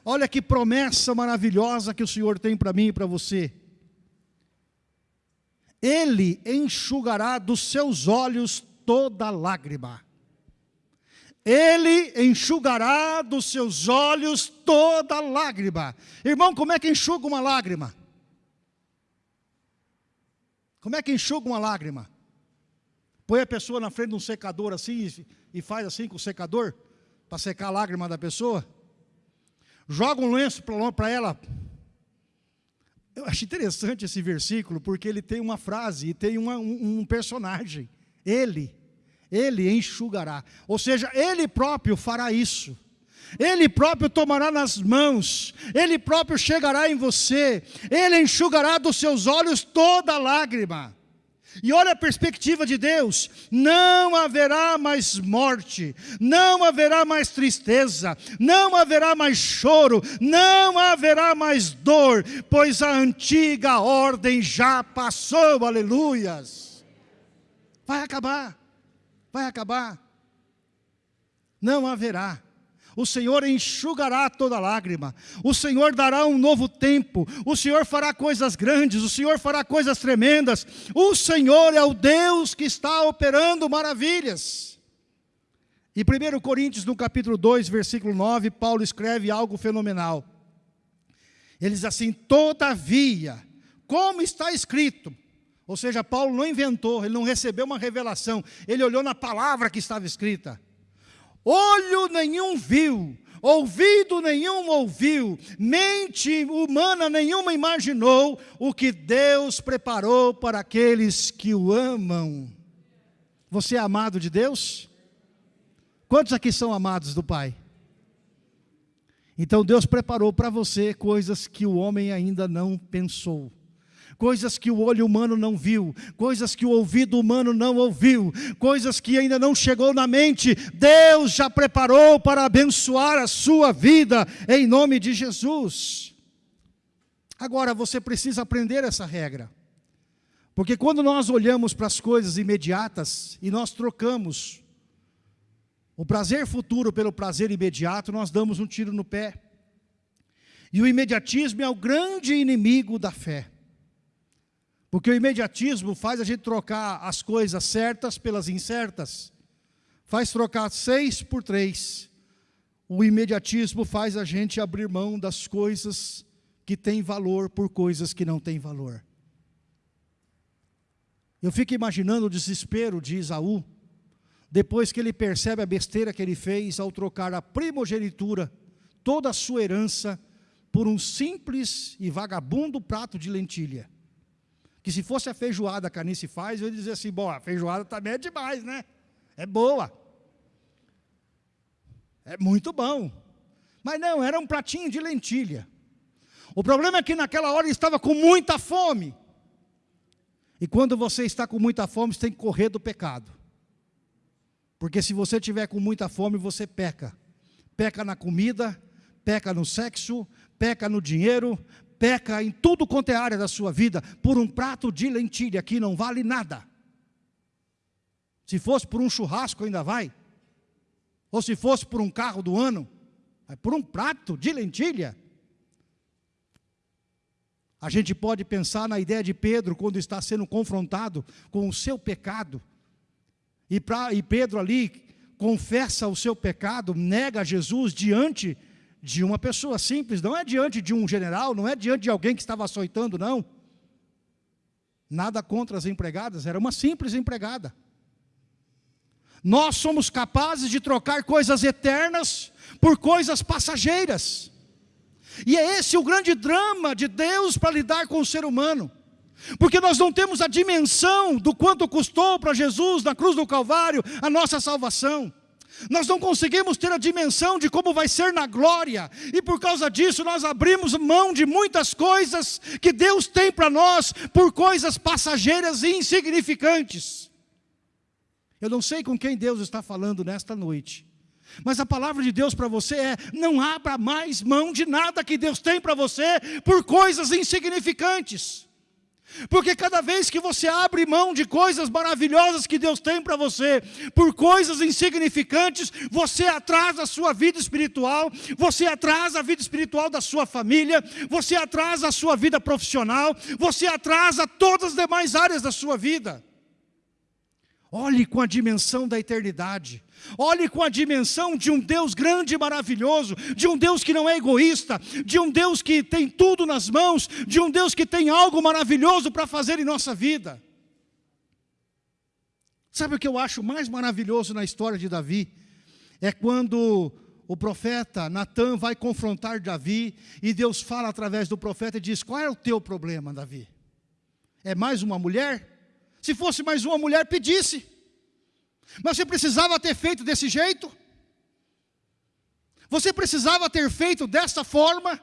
[SPEAKER 1] Olha que promessa maravilhosa que o Senhor tem para mim e para você. Ele enxugará dos seus olhos toda lágrima. Ele enxugará dos seus olhos toda lágrima. Irmão, como é que enxuga uma lágrima? Como é que enxuga uma lágrima? Põe a pessoa na frente de um secador assim e faz assim com o secador para secar a lágrima da pessoa. Joga um lenço para ela eu acho interessante esse versículo, porque ele tem uma frase e tem uma, um, um personagem. Ele, ele enxugará. Ou seja, ele próprio fará isso. Ele próprio tomará nas mãos, Ele próprio chegará em você, Ele enxugará dos seus olhos toda lágrima. E olha a perspectiva de Deus: não haverá mais morte, não haverá mais tristeza, não haverá mais choro, não haverá mais dor, pois a antiga ordem já passou, aleluias. Vai acabar, vai acabar, não haverá o Senhor enxugará toda lágrima, o Senhor dará um novo tempo, o Senhor fará coisas grandes, o Senhor fará coisas tremendas, o Senhor é o Deus que está operando maravilhas. E 1 Coríntios, no capítulo 2, versículo 9, Paulo escreve algo fenomenal. Ele diz assim: Todavia, como está escrito, ou seja, Paulo não inventou, ele não recebeu uma revelação, ele olhou na palavra que estava escrita olho nenhum viu, ouvido nenhum ouviu, mente humana nenhuma imaginou o que Deus preparou para aqueles que o amam. Você é amado de Deus? Quantos aqui são amados do Pai? Então Deus preparou para você coisas que o homem ainda não pensou coisas que o olho humano não viu, coisas que o ouvido humano não ouviu, coisas que ainda não chegou na mente, Deus já preparou para abençoar a sua vida, em nome de Jesus. Agora você precisa aprender essa regra, porque quando nós olhamos para as coisas imediatas e nós trocamos o prazer futuro pelo prazer imediato, nós damos um tiro no pé. E o imediatismo é o grande inimigo da fé. Porque o imediatismo faz a gente trocar as coisas certas pelas incertas. Faz trocar seis por três. O imediatismo faz a gente abrir mão das coisas que têm valor por coisas que não têm valor. Eu fico imaginando o desespero de Isaú, depois que ele percebe a besteira que ele fez ao trocar a primogenitura, toda a sua herança, por um simples e vagabundo prato de lentilha que se fosse a feijoada que a Anice faz, eu ia dizer assim, bom, a feijoada também é demais, né? É boa. É muito bom. Mas não, era um pratinho de lentilha. O problema é que naquela hora estava com muita fome. E quando você está com muita fome, você tem que correr do pecado. Porque se você tiver com muita fome, você peca. Peca na comida, peca no sexo, peca no dinheiro, peca em tudo quanto é área da sua vida por um prato de lentilha que não vale nada. Se fosse por um churrasco ainda vai. Ou se fosse por um carro do ano, é por um prato de lentilha. A gente pode pensar na ideia de Pedro quando está sendo confrontado com o seu pecado. E, pra, e Pedro ali confessa o seu pecado, nega Jesus diante de uma pessoa simples, não é diante de um general, não é diante de alguém que estava açoitando, não. Nada contra as empregadas, era uma simples empregada. Nós somos capazes de trocar coisas eternas por coisas passageiras. E é esse o grande drama de Deus para lidar com o ser humano. Porque nós não temos a dimensão do quanto custou para Jesus na cruz do Calvário a nossa salvação. Nós não conseguimos ter a dimensão de como vai ser na glória, e por causa disso nós abrimos mão de muitas coisas que Deus tem para nós, por coisas passageiras e insignificantes. Eu não sei com quem Deus está falando nesta noite, mas a palavra de Deus para você é: não abra mais mão de nada que Deus tem para você por coisas insignificantes. Porque cada vez que você abre mão de coisas maravilhosas que Deus tem para você, por coisas insignificantes, você atrasa a sua vida espiritual, você atrasa a vida espiritual da sua família, você atrasa a sua vida profissional, você atrasa todas as demais áreas da sua vida. Olhe com a dimensão da eternidade. Olhe com a dimensão de um Deus grande e maravilhoso, de um Deus que não é egoísta, de um Deus que tem tudo nas mãos, de um Deus que tem algo maravilhoso para fazer em nossa vida. Sabe o que eu acho mais maravilhoso na história de Davi? É quando o profeta Natan vai confrontar Davi e Deus fala através do profeta e diz: Qual é o teu problema, Davi? É mais uma mulher? Se fosse mais uma mulher, pedisse. Mas você precisava ter feito desse jeito? Você precisava ter feito dessa forma?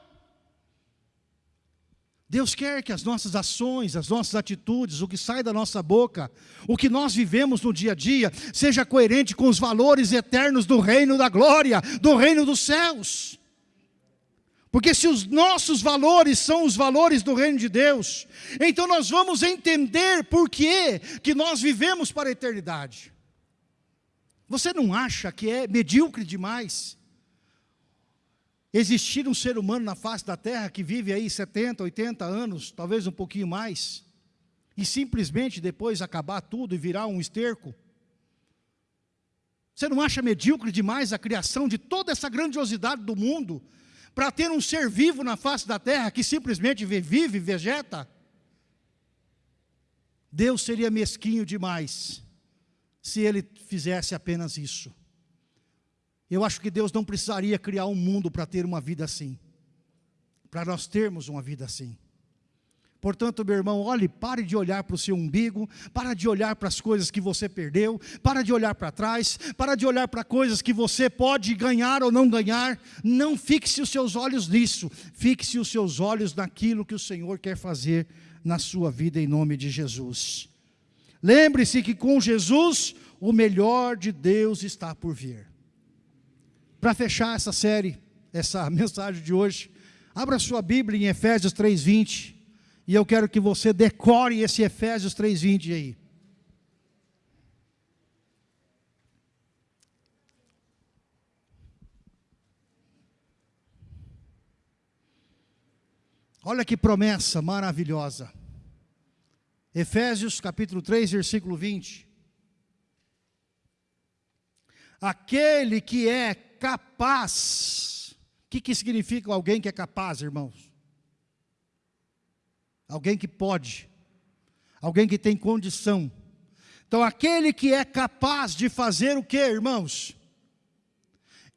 [SPEAKER 1] Deus quer que as nossas ações, as nossas atitudes, o que sai da nossa boca, o que nós vivemos no dia a dia, seja coerente com os valores eternos do reino da glória, do reino dos céus. Porque se os nossos valores são os valores do reino de Deus, então nós vamos entender por que, que nós vivemos para a eternidade. Você não acha que é medíocre demais existir um ser humano na face da terra que vive aí 70, 80 anos, talvez um pouquinho mais, e simplesmente depois acabar tudo e virar um esterco? Você não acha medíocre demais a criação de toda essa grandiosidade do mundo, para ter um ser vivo na face da terra que simplesmente vive, vegeta, Deus seria mesquinho demais se ele fizesse apenas isso. Eu acho que Deus não precisaria criar um mundo para ter uma vida assim, para nós termos uma vida assim. Portanto, meu irmão, olhe, pare de olhar para o seu umbigo, para de olhar para as coisas que você perdeu, para de olhar para trás, para de olhar para coisas que você pode ganhar ou não ganhar. Não fixe os seus olhos nisso, fixe os seus olhos naquilo que o Senhor quer fazer na sua vida em nome de Jesus. Lembre-se que com Jesus o melhor de Deus está por vir. Para fechar essa série, essa mensagem de hoje, abra sua Bíblia em Efésios 3:20. E eu quero que você decore esse Efésios 3:20 aí. Olha que promessa maravilhosa. Efésios capítulo 3, versículo 20. Aquele que é capaz. O que, que significa alguém que é capaz, irmãos? Alguém que pode, alguém que tem condição. Então, aquele que é capaz de fazer o que, irmãos?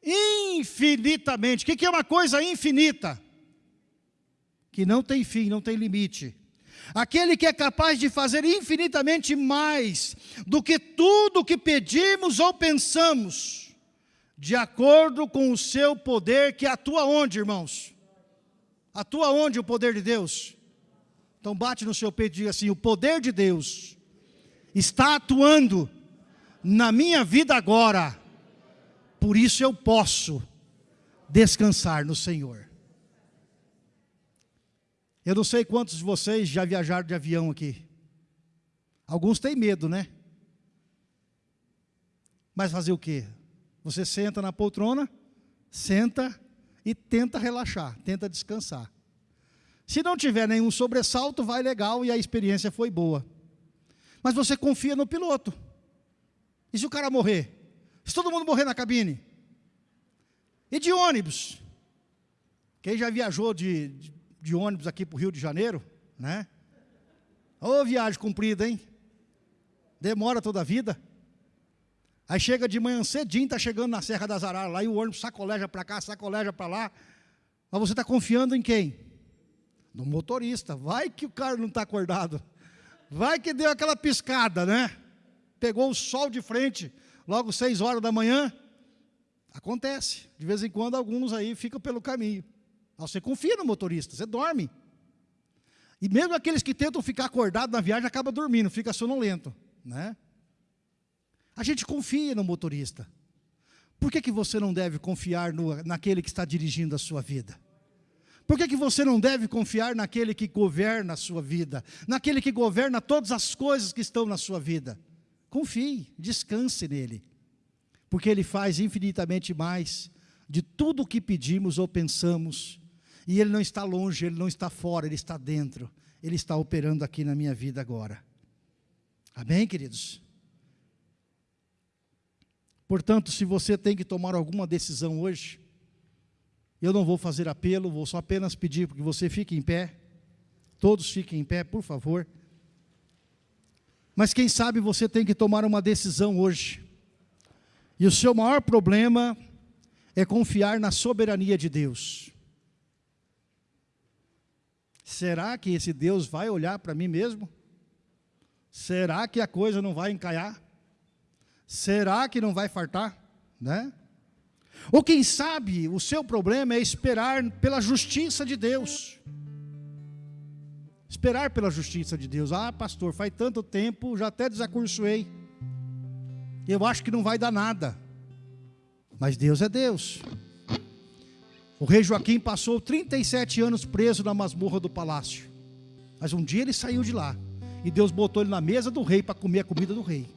[SPEAKER 1] Infinitamente. O que é uma coisa infinita? Que não tem fim, não tem limite. Aquele que é capaz de fazer infinitamente mais do que tudo que pedimos ou pensamos, de acordo com o seu poder que atua onde, irmãos? Atua onde o poder de Deus? Então bate no seu peito e diga assim: o poder de Deus está atuando na minha vida agora, por isso eu posso descansar no Senhor. Eu não sei quantos de vocês já viajaram de avião aqui. Alguns têm medo, né? Mas fazer o quê? Você senta na poltrona, senta e tenta relaxar, tenta descansar. Se não tiver nenhum sobressalto, vai legal e a experiência foi boa. Mas você confia no piloto. E se o cara morrer? Se todo mundo morrer na cabine? E de ônibus? Quem já viajou de, de, de ônibus aqui para o Rio de Janeiro, né? Ô viagem comprida, hein? Demora toda a vida. Aí chega de manhã cedinho, está chegando na Serra das Araras lá e o ônibus sacoleja para cá, sacoleja para lá. Mas você está confiando em quem? No motorista. Vai que o cara não está acordado. Vai que deu aquela piscada, né? Pegou o sol de frente, logo seis horas da manhã. Acontece. De vez em quando alguns aí ficam pelo caminho. Você confia no motorista, você dorme. E mesmo aqueles que tentam ficar acordados na viagem, acaba dormindo, fica sonolento. Né? A gente confia no motorista. Por que, que você não deve confiar no, naquele que está dirigindo a sua vida? Por que, que você não deve confiar naquele que governa a sua vida? Naquele que governa todas as coisas que estão na sua vida? Confie, descanse nele. Porque ele faz infinitamente mais de tudo o que pedimos ou pensamos. E ele não está longe, ele não está fora, ele está dentro. Ele está operando aqui na minha vida agora. Amém, queridos? Portanto, se você tem que tomar alguma decisão hoje, eu não vou fazer apelo, vou só apenas pedir que você fique em pé. Todos fiquem em pé, por favor. Mas quem sabe você tem que tomar uma decisão hoje. E o seu maior problema é confiar na soberania de Deus. Será que esse Deus vai olhar para mim mesmo? Será que a coisa não vai encaiar? Será que não vai fartar? Né? Ou quem sabe o seu problema é esperar pela justiça de Deus. Esperar pela justiça de Deus. Ah, pastor, faz tanto tempo, já até desacursoei. Eu acho que não vai dar nada. Mas Deus é Deus. O rei Joaquim passou 37 anos preso na masmorra do palácio. Mas um dia ele saiu de lá. E Deus botou ele na mesa do rei para comer a comida do rei.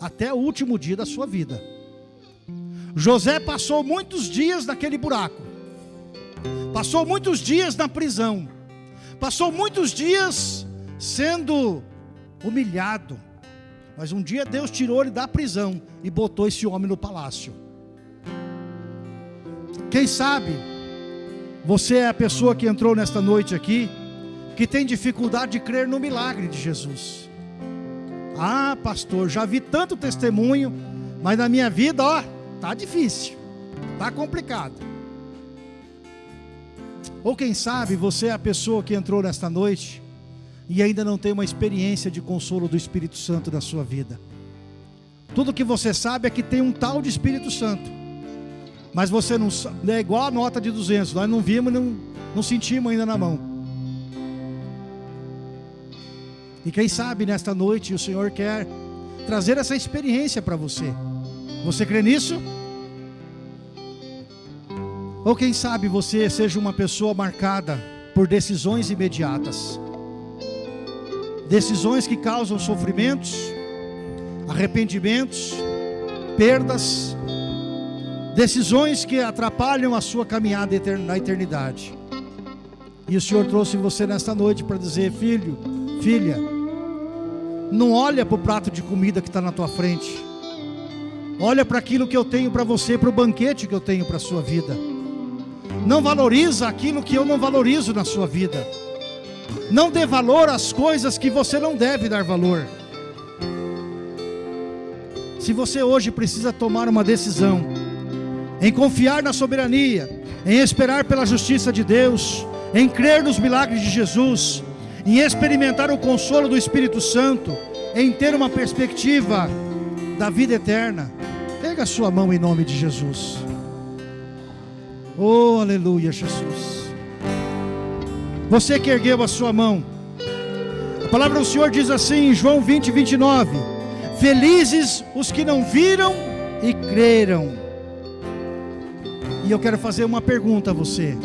[SPEAKER 1] Até o último dia da sua vida. José passou muitos dias naquele buraco. Passou muitos dias na prisão. Passou muitos dias sendo humilhado. Mas um dia Deus tirou ele da prisão e botou esse homem no palácio. Quem sabe você é a pessoa que entrou nesta noite aqui que tem dificuldade de crer no milagre de Jesus. Ah, pastor, já vi tanto testemunho, mas na minha vida, ó, Tá difícil, tá complicado. Ou quem sabe você é a pessoa que entrou nesta noite e ainda não tem uma experiência de consolo do Espírito Santo na sua vida. Tudo que você sabe é que tem um tal de Espírito Santo. Mas você não é igual a nota de 200, nós não vimos, não, não sentimos ainda na mão. E quem sabe nesta noite o Senhor quer trazer essa experiência para você. Você crê nisso? Ou quem sabe você seja uma pessoa marcada por decisões imediatas. Decisões que causam sofrimentos, arrependimentos, perdas, decisões que atrapalham a sua caminhada na eternidade. E o Senhor trouxe você nesta noite para dizer: filho, filha, não olha para o prato de comida que está na tua frente, Olha para aquilo que eu tenho para você, para o banquete que eu tenho para a sua vida. Não valoriza aquilo que eu não valorizo na sua vida. Não dê valor às coisas que você não deve dar valor. Se você hoje precisa tomar uma decisão, em confiar na soberania, em esperar pela justiça de Deus, em crer nos milagres de Jesus, em experimentar o consolo do Espírito Santo, em ter uma perspectiva da vida eterna, Pega a sua mão em nome de Jesus. Oh, aleluia, Jesus. Você que ergueu a sua mão. A palavra do Senhor diz assim em João 20, 29. Felizes os que não viram e creram. E eu quero fazer uma pergunta a você.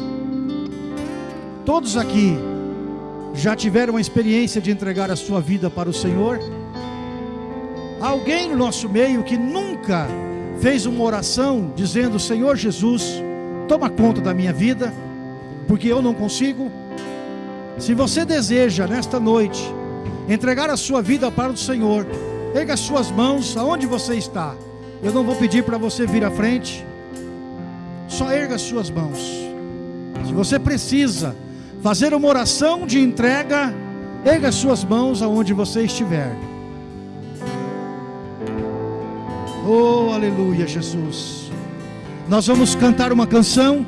[SPEAKER 1] Todos aqui já tiveram a experiência de entregar a sua vida para o Senhor? Alguém no nosso meio que nunca fez uma oração dizendo: Senhor Jesus, toma conta da minha vida, porque eu não consigo. Se você deseja nesta noite entregar a sua vida para o Senhor, pega as suas mãos aonde você está. Eu não vou pedir para você vir à frente, só erga as suas mãos. Se você precisa fazer uma oração de entrega, erga as suas mãos aonde você estiver. Oh, aleluia, Jesus. Nós vamos cantar uma canção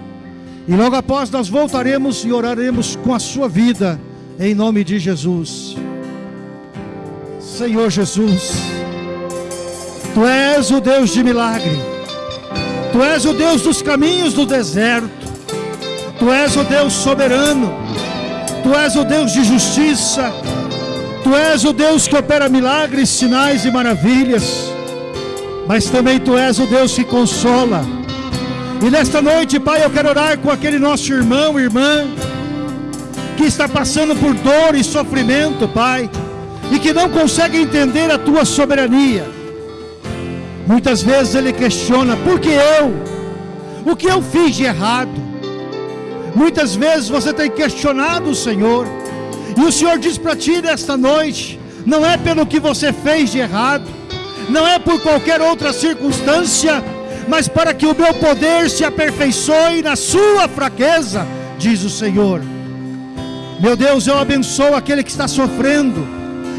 [SPEAKER 1] e logo após nós voltaremos e oraremos com a sua vida em nome de Jesus. Senhor Jesus, Tu és o Deus de milagre. Tu és o Deus dos caminhos do deserto. Tu és o Deus soberano. Tu és o Deus de justiça. Tu és o Deus que opera milagres, sinais e maravilhas mas também tu és o Deus que consola. E nesta noite, Pai, eu quero orar com aquele nosso irmão, irmã, que está passando por dor e sofrimento, Pai, e que não consegue entender a tua soberania. Muitas vezes ele questiona: por que eu? O que eu fiz de errado? Muitas vezes você tem questionado o Senhor, e o Senhor diz para ti nesta noite: não é pelo que você fez de errado, não é por qualquer outra circunstância, mas para que o meu poder se aperfeiçoe na sua fraqueza, diz o Senhor. Meu Deus, eu abençoo aquele que está sofrendo,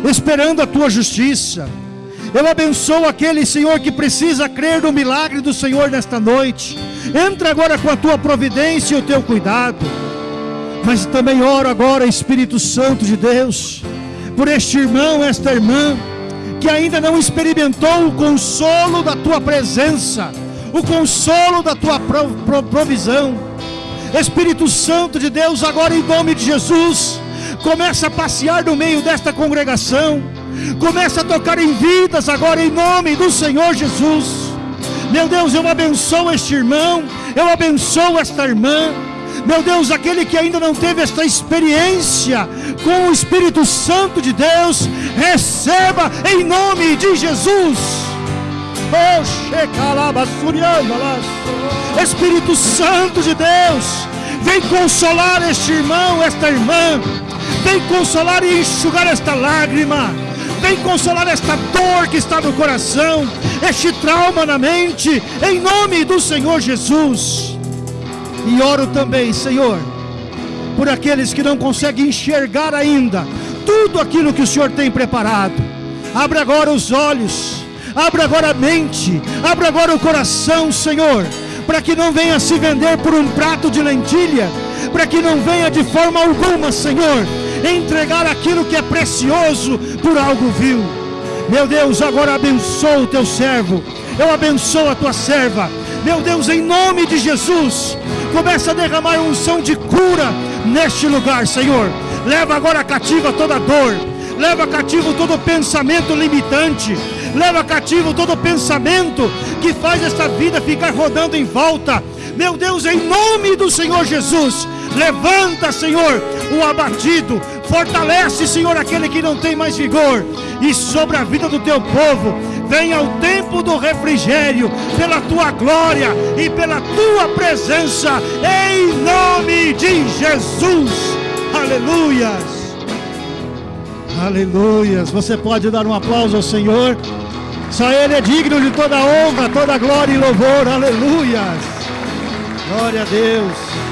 [SPEAKER 1] esperando a tua justiça. Eu abençoo aquele Senhor que precisa crer no milagre do Senhor nesta noite. Entra agora com a tua providência e o teu cuidado. Mas também oro agora, Espírito Santo de Deus, por este irmão, esta irmã, que ainda não experimentou o consolo da tua presença, o consolo da tua provisão. Espírito Santo de Deus, agora em nome de Jesus, começa a passear no meio desta congregação, começa a tocar em vidas agora em nome do Senhor Jesus. Meu Deus, eu abençoo este irmão, eu abençoo esta irmã. Meu Deus, aquele que ainda não teve esta experiência com o Espírito Santo de Deus, receba em nome de Jesus. Espírito Santo de Deus, vem consolar este irmão, esta irmã, vem consolar e enxugar esta lágrima, vem consolar esta dor que está no coração, este trauma na mente, em nome do Senhor Jesus. E oro também, Senhor, por aqueles que não conseguem enxergar ainda tudo aquilo que o Senhor tem preparado. Abre agora os olhos, abre agora a mente, abre agora o coração, Senhor, para que não venha se vender por um prato de lentilha, para que não venha de forma alguma, Senhor, entregar aquilo que é precioso por algo vil. Meu Deus, agora abençoa o teu servo, eu abençoo a tua serva. Meu Deus, em nome de Jesus, começa a derramar unção de cura neste lugar, Senhor. Leva agora cativa toda dor, leva cativo todo pensamento limitante, leva cativo todo pensamento que faz esta vida ficar rodando em volta. Meu Deus, em nome do Senhor Jesus, levanta, Senhor, o abatido, fortalece, Senhor, aquele que não tem mais vigor, e sobre a vida do teu povo, venha o tempo do refrigério, pela tua glória e pela tua presença, em nome de Jesus. Aleluias. Aleluias. Você pode dar um aplauso ao Senhor. Só Ele é digno de toda honra, toda glória e louvor. Aleluias. Glória a Deus.